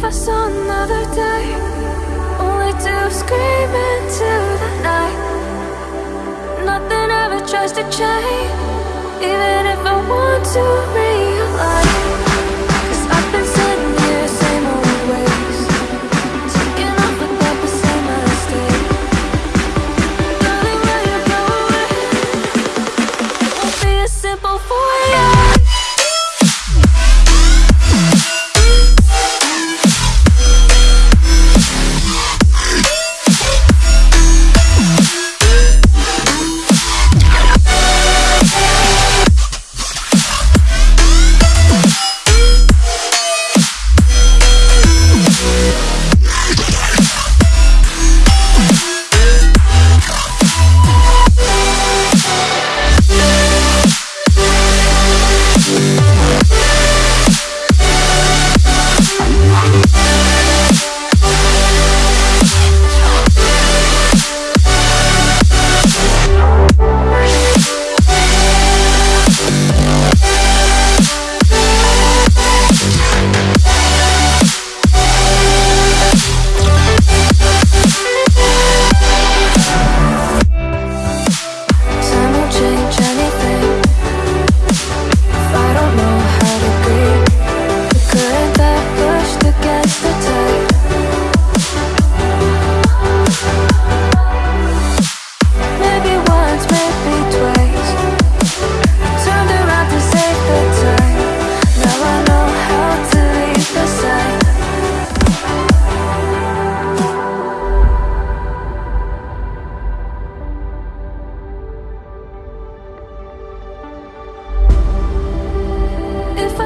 I saw another day, only to scream into the night. Nothing ever tries to change, even if I want to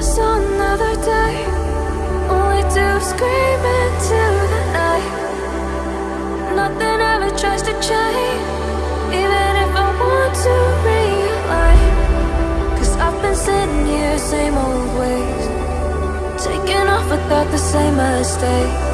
Another day, scream into the night. Nothing ever tries to change, even if I want to I've been sitting here, same old ways, taking off without the same mistake.